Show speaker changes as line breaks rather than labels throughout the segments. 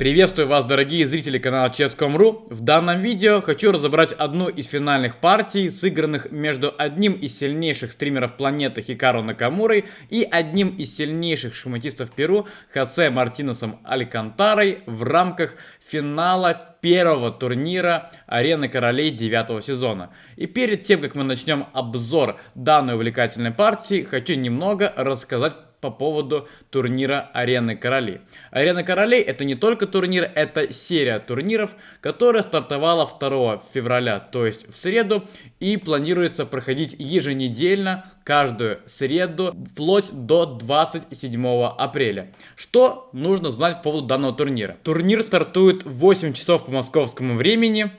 Приветствую вас, дорогие зрители канала Chess.com.ru. В данном видео хочу разобрать одну из финальных партий, сыгранных между одним из сильнейших стримеров планеты Хикару Накамурой и одним из сильнейших шахматистов Перу Хосе Мартинесом Алькантарой в рамках финала первого турнира Арены Королей девятого сезона. И перед тем, как мы начнем обзор данной увлекательной партии, хочу немного рассказать по поводу турнира Арены Королей. Арена Королей это не только турнир, это серия турниров, которая стартовала 2 февраля, то есть в среду, и планируется проходить еженедельно, каждую среду, вплоть до 27 апреля. Что нужно знать по поводу данного турнира? Турнир стартует в 8 часов по московскому времени.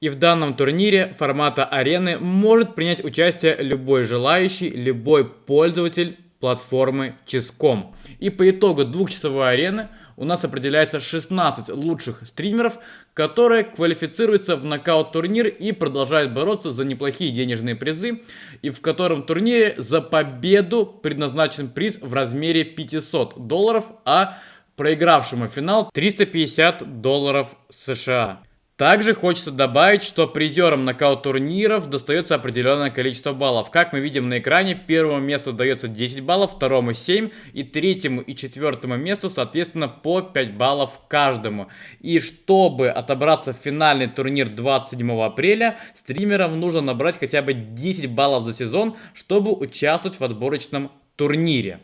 И в данном турнире формата арены может принять участие любой желающий, любой пользователь платформы Chess.com. И по итогу двухчасовой арены у нас определяется 16 лучших стримеров, которые квалифицируются в нокаут-турнир и продолжают бороться за неплохие денежные призы, и в котором турнире за победу предназначен приз в размере 500 долларов, а проигравшему финал 350 долларов США. Также хочется добавить, что призерам нокаут-турниров достается определенное количество баллов. Как мы видим на экране, первому месту дается 10 баллов, второму 7 и третьему и четвертому месту, соответственно, по 5 баллов каждому. И чтобы отобраться в финальный турнир 27 апреля, стримерам нужно набрать хотя бы 10 баллов за сезон, чтобы участвовать в отборочном турнире.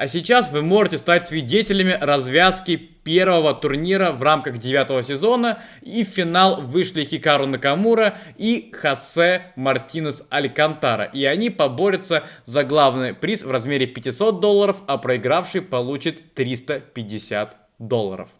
А сейчас вы можете стать свидетелями развязки первого турнира в рамках девятого сезона. И в финал вышли Хикару Накамура и Хосе Мартинес Алькантара. И они поборются за главный приз в размере 500 долларов, а проигравший получит 350 долларов.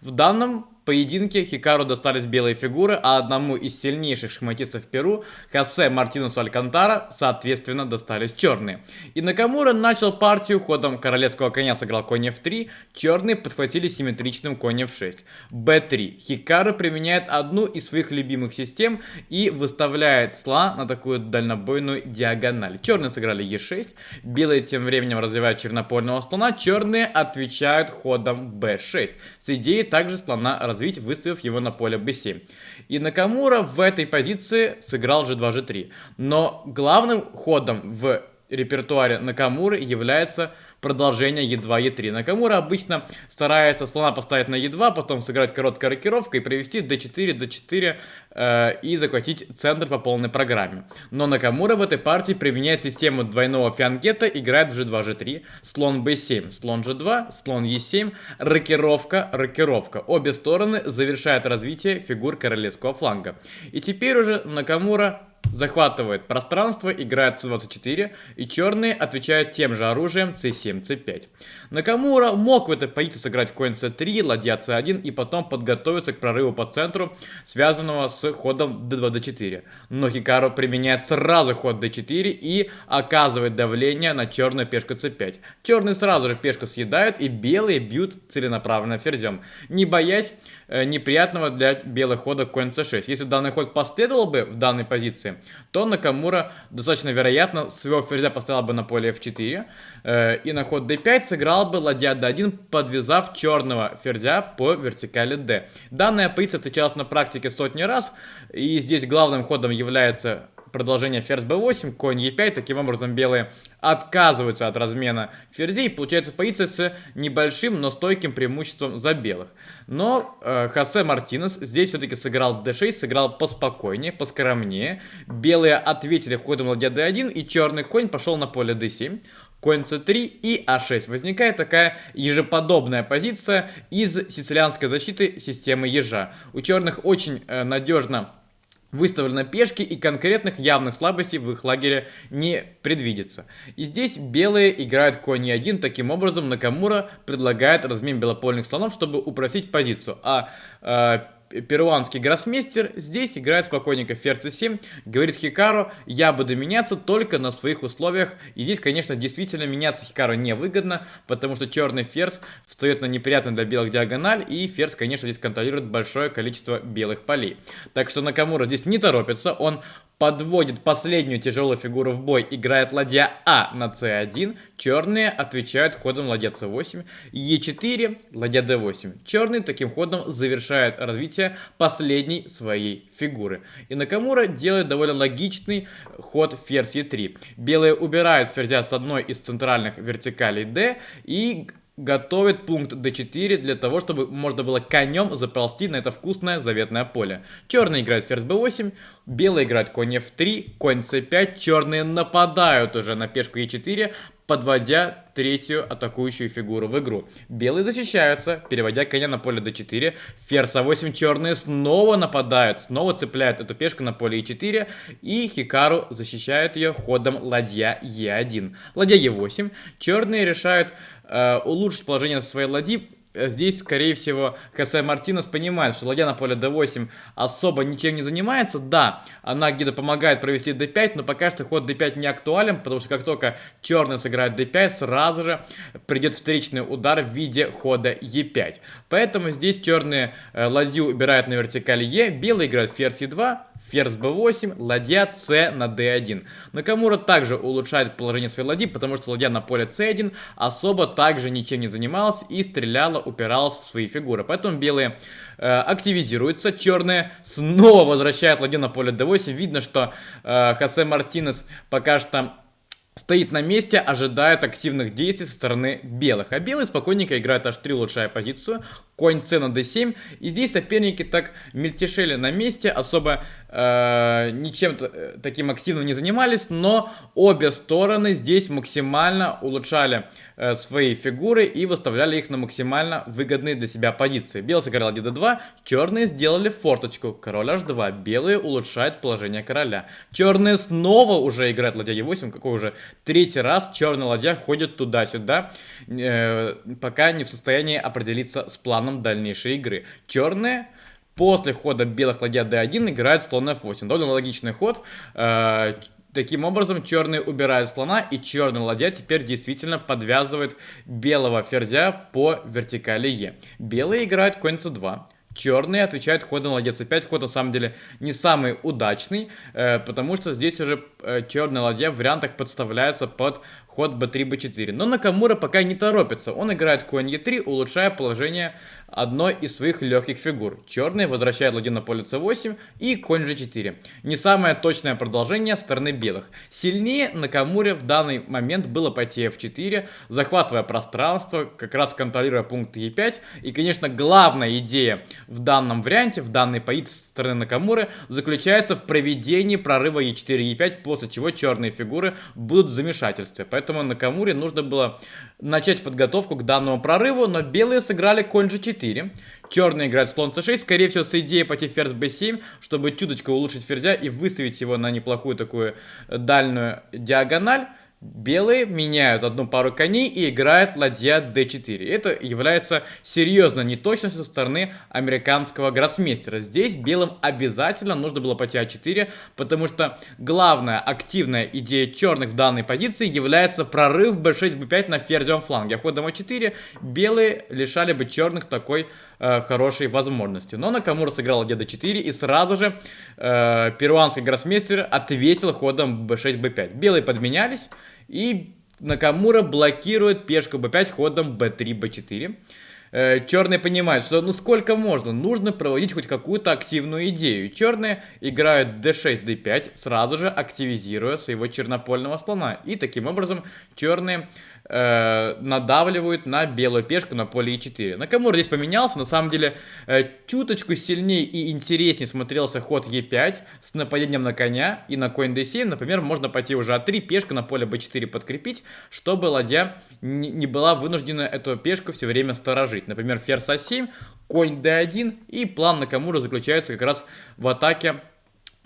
В данном поединке Хикару достались белые фигуры, а одному из сильнейших шахматистов Перу, Хосе Мартинусу Алькантара, соответственно, достались черные. И Накамура начал партию ходом королевского коня сыграл конь f3, черные подхватили симметричным конь f6. b3. Хикару применяет одну из своих любимых систем и выставляет слона на такую дальнобойную диагональ. Черные сыграли e6, белые тем временем развивают чернопольного слона, черные отвечают ходом b6. С идеей также слона развить, выставив его на поле b7. И Накамура в этой позиции сыграл g2, g3. Но главным ходом в репертуаре Накамуры является продолжение Е2, Е3. Накамура обычно старается слона поставить на Е2, потом сыграть короткой рокировкой, привести d4, d4 э, и захватить центр по полной программе. Но Накамура в этой партии применяет систему двойного фианкета, играет в G2, G3, слон B7, слон G2, слон E7, рокировка, рокировка. Обе стороны завершают развитие фигур королевского фланга. И теперь уже Накамура захватывает пространство, играет c24, и черные отвечают тем же оружием c7, c5. Накамура мог в этой позиции сыграть конь c3, ладья c1 и потом подготовиться к прорыву по центру, связанного с ходом d2, d4. Но Хикару применяет сразу ход d4 и оказывает давление на черную пешку c5. Черные сразу же пешку съедают и белые бьют целенаправленно ферзем, не боясь неприятного для белых хода конь c6. Если данный ход последовал бы в данной позиции, то Накамура достаточно вероятно своего ферзя поставил бы на поле f4 э, и на ход d5 сыграл бы ладья d1, подвязав черного ферзя по вертикали d. Данная позиция встречалась на практике сотни раз, и здесь главным ходом является продолжение ферзь b8, конь e5. Таким образом, белые отказываются от размена ферзей. Получается позиция с небольшим, но стойким преимуществом за белых. Но э, Хосе Мартинес здесь все-таки сыграл d6, сыграл поспокойнее, поскромнее. Белые ответили ходом ладья d1, и черный конь пошел на поле d7 конь c3 и а6. Возникает такая ежеподобная позиция из сицилианской защиты системы ежа. У черных очень э, надежно выставлены пешки и конкретных явных слабостей в их лагере не предвидится. И здесь белые играют конь e1, таким образом Накамура предлагает размен белопольных слонов, чтобы упростить позицию. А э, перуанский гроссмейстер здесь играет спокойненько ферзь c7, говорит Хикару, я буду меняться только на своих условиях. И здесь, конечно, действительно меняться Хикару невыгодно, потому что черный ферзь встает на неприятную для белых диагональ, и ферзь, конечно, здесь контролирует большое количество белых полей. Так что Накамура здесь не торопится, он подводит последнюю тяжелую фигуру в бой, играет ладья А на c1, черные отвечают ходом ладья c8, e4, ладья d8. Черный таким ходом завершает развитие последней своей фигуры. И Накамура делает довольно логичный ход ферзь e3. Белые убирают ферзя с одной из центральных вертикалей d и готовит пункт d4 для того, чтобы можно было конем заползти на это вкусное заветное поле. Черный играет ферзь b8, белый играет конь f3, конь c5, черные нападают уже на пешку e4, подводя третью атакующую фигуру в игру. Белые защищаются, переводя коня на поле d4. Ферзь а8 черные снова нападают, снова цепляют эту пешку на поле e4. И Хикару защищает ее ходом ладья e1. Ладья e8. Черные решают э, улучшить положение своей ладьи здесь, скорее всего, Хосе Мартинес понимает, что ладья на поле d8 особо ничем не занимается. Да, она где-то помогает провести d5, но пока что ход d5 не актуален, потому что как только черный сыграет d5, сразу же придет встречный удар в виде хода e5. Поэтому здесь черные э, ладью убирают на вертикаль e, белый играет ферзь e2, ферзь b8, ладья c на d1. Накамура также улучшает положение своей ладьи, потому что ладья на поле c1 особо также ничем не занималась и стреляла, упиралась в свои фигуры. Поэтому белые э, активизируются, черные снова возвращают ладью на поле d8. Видно, что э, Хосе Мартинес пока что стоит на месте, ожидает активных действий со стороны белых. А белые спокойненько играют h3, улучшая позицию. Конь c на d7. И здесь соперники так мельтешили на месте, особо э, ничем э, таким активно не занимались. Но обе стороны здесь максимально улучшали э, свои фигуры и выставляли их на максимально выгодные для себя позиции. Белый сыграл d2, черные сделали форточку. Король h2. Белые улучшают положение короля. Черные снова уже играют ладья e8. Какой уже третий раз черная ладья ходит туда-сюда, э, пока не в состоянии определиться с планом дальнейшей игры. Черные после хода белых ладья d1 играет слон f8. Довольно логичный ход. Э, Таким образом, черный убирает слона, и черный ладья теперь действительно подвязывает белого ферзя по вертикали Е. Белые играют конь c2. Черные отвечают ходом ладья c5. Ход на самом деле не самый удачный, э, потому что здесь уже э, черная ладья в вариантах подставляется под ход b3, b4. Но Накамура пока не торопится. Он играет конь e3, улучшая положение одной из своих легких фигур. Черный возвращает ладью на поле c8 и конь g4. Не самое точное продолжение стороны белых. Сильнее Накамуре в данный момент было пойти f4, захватывая пространство, как раз контролируя пункт e5. И, конечно, главная идея в данном варианте, в данной позиции стороны Накамуры, заключается в проведении прорыва e4 e5, после чего черные фигуры будут в замешательстве. Поэтому Поэтому Накамуре нужно было начать подготовку к данному прорыву, но белые сыграли конь g4. Черный играет слон c6, скорее всего с идеей пойти ферзь b7, чтобы чуточку улучшить ферзя и выставить его на неплохую такую дальнюю диагональ. Белые меняют одну пару коней и играют ладья d4. Это является серьезной неточностью со стороны американского гроссмейстера. Здесь белым обязательно нужно было пойти а4, потому что главная активная идея черных в данной позиции является прорыв b6, b5 на ферзевом фланге. А ходом а4 белые лишали бы черных такой э, хорошей возможности. Но Накамура сыграл ладья d4 и сразу же э, перуанский гроссмейстер ответил ходом b6, b5. Белые подменялись. И Накамура блокирует пешку b5 ходом b3, b4. Э, черные понимают, что ну сколько можно, нужно проводить хоть какую-то активную идею. Черные играют d6, d5, сразу же активизируя своего чернопольного слона. И таким образом черные э, надавливают на белую пешку на поле e4. Накамура здесь поменялся, на самом деле э, чуточку сильнее и интереснее смотрелся ход e5 с нападением на коня и на конь d7. Например, можно пойти уже a3, пешку на поле b4 подкрепить, чтобы ладья не была вынуждена эту пешку все время сторожить. Например, ферзь a7, конь d1 и план Накамура заключается как раз в атаке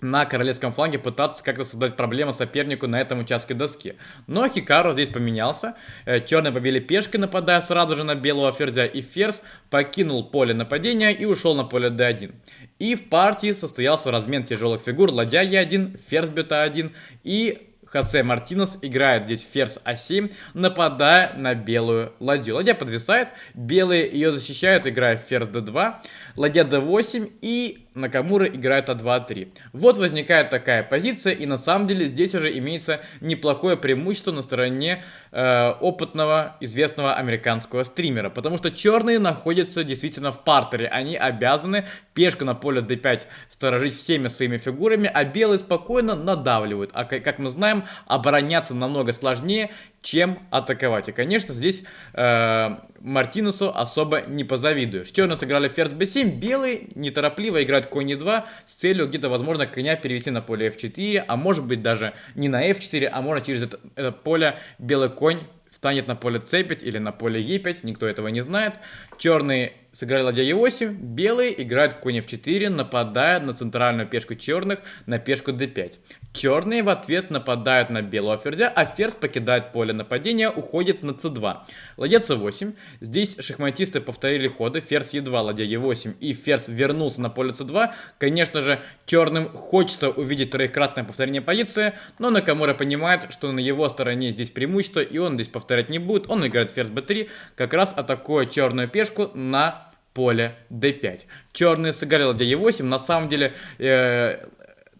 на королевском фланге пытаться как-то создать проблему сопернику на этом участке доски. Но Хикару здесь поменялся. Э, черные побили пешкой, нападая сразу же на белого ферзя. И ферзь покинул поле нападения и ушел на поле d1. И в партии состоялся размен тяжелых фигур. Ладья e1, ферзь бета1 и Хосе Мартинес играет здесь ферзь А7, нападая на белую ладью. Ладья подвисает, белые ее защищают, играя ферзь d2, ладья d8 и Накамура играет А2-3. Вот возникает такая позиция, и на самом деле здесь уже имеется неплохое преимущество на стороне э, опытного, известного американского стримера. Потому что черные находятся действительно в партере. Они обязаны пешку на поле d5 сторожить всеми своими фигурами, а белые спокойно надавливают. А как мы знаем, обороняться намного сложнее, чем атаковать. И, конечно, здесь э, Мартинусу особо не позавидуешь. Черные сыграли ферзь b7, белые неторопливо играют конь e2 с целью где-то, возможно, коня перевести на поле f4, а может быть даже не на f4, а можно через это, это поле белый конь встанет на поле c5 или на поле e5, никто этого не знает. Черные сыграли ладья e8, белые играют конь f4, нападая на центральную пешку черных на пешку d5. Черные в ответ нападают на белого ферзя, а ферзь покидает поле нападения, уходит на c2. Ладья c8. Здесь шахматисты повторили ходы. Ферзь e2, ладья e8 и ферзь вернулся на поле c2. Конечно же, черным хочется увидеть троекратное повторение позиции, но Накамура понимает, что на его стороне здесь преимущество, и он здесь повторять не будет. Он играет ферзь b3, как раз атакуя черную пешку на поле d5. Черные сыграли ладья e8. На самом деле... Э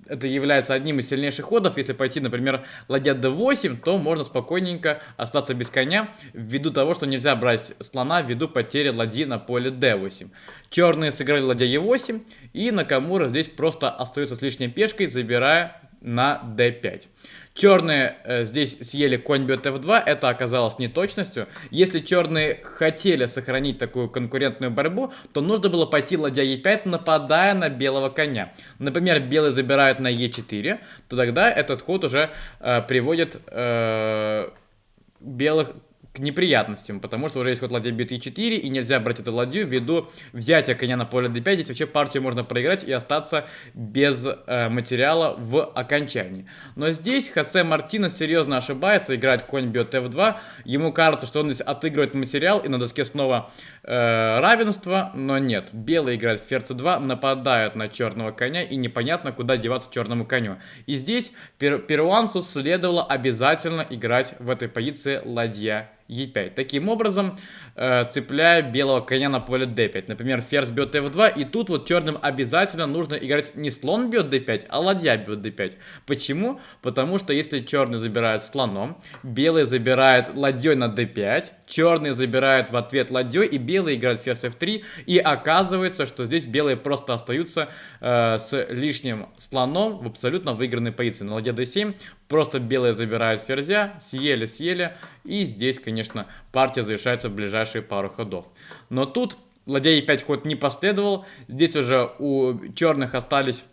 это является одним из сильнейших ходов. Если пойти, например, ладья d8, то можно спокойненько остаться без коня, ввиду того, что нельзя брать слона, ввиду потери ладьи на поле d8. Черные сыграли ладья e8, и Накамура здесь просто остается с лишней пешкой, забирая на d5. Черные э, здесь съели конь бьет f2, это оказалось неточностью. Если черные хотели сохранить такую конкурентную борьбу, то нужно было пойти ладья e5, нападая на белого коня. Например, белый забирает на e4, то тогда этот ход уже э, приводит э, белых неприятностям, потому что уже есть ход ладья бьет e4, и нельзя брать эту ладью ввиду взятия коня на поле d5, здесь вообще партию можно проиграть и остаться без э, материала в окончании. Но здесь Хосе Мартинес серьезно ошибается, играет конь бьет f2, ему кажется, что он здесь отыгрывает материал, и на доске снова э, равенство, но нет. Белый играет ферзь 2 нападают на черного коня, и непонятно, куда деваться черному коню. И здесь пер перуанцу следовало обязательно играть в этой позиции ладья e5. Таким образом, э, цепляя белого коня на поле d5. Например, ферзь бьет f2, и тут вот черным обязательно нужно играть не слон бьет d5, а ладья бьет d5. Почему? Потому что если черный забирает слоном, белый забирает ладьей на d5, черный забирает в ответ ладьей, и белый играет ферзь f3, и оказывается, что здесь белые просто остаются э, с лишним слоном в абсолютно выигранной позиции. На ладья d7 просто белые забирают ферзя, съели-съели, и здесь, конечно, партия завершается в ближайшие пару ходов. Но тут ладья e5 ход не последовал, здесь уже у черных остались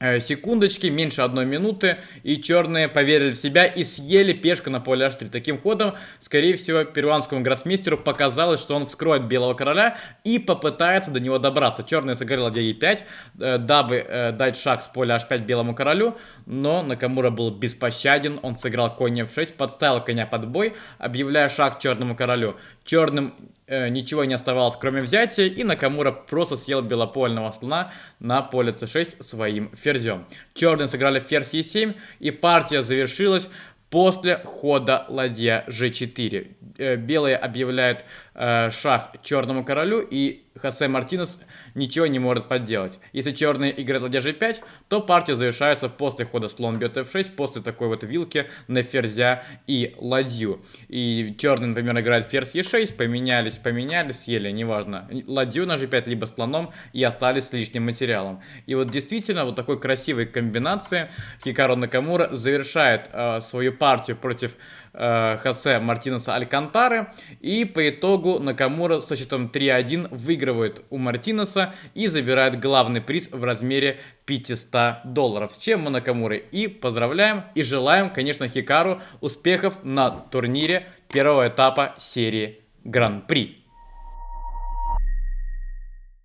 секундочки, меньше одной минуты, и черные поверили в себя и съели пешку на поле h3. Таким ходом, скорее всего, перуанскому гроссмейстеру показалось, что он вскроет белого короля и попытается до него добраться. Черные сыграли ладья e5, э, дабы э, дать шаг с поля h5 белому королю, но Накамура был беспощаден, он сыграл конь f6, подставил коня под бой, объявляя шаг черному королю. Черным э, ничего не оставалось, кроме взятия, и Накамура просто съел белопольного слона на поле c6 своим ферзем. Черные сыграли ферзь e7, и партия завершилась после хода ладья g4. Э, белые объявляют э, шах черному королю, и Хосе Мартинес ничего не может поделать. Если черные играют ладья g5, то партия завершается после хода слон бьет f6, после такой вот вилки на ферзя и ладью. И черные, например, играют ферзь e6, поменялись, поменялись, съели, неважно, ладью на g5, либо слоном, и остались с лишним материалом. И вот действительно, вот такой красивой комбинации Хикаро Накамура завершает э, свою партию против э, Хосе Мартинеса Алькантары. И по итогу Накамура со счетом 3-1 выигрывает у Мартинеса и забирает главный приз в размере 500 долларов. С чем мы Накамуры и поздравляем и желаем, конечно, Хикару успехов на турнире первого этапа серии Гран-при.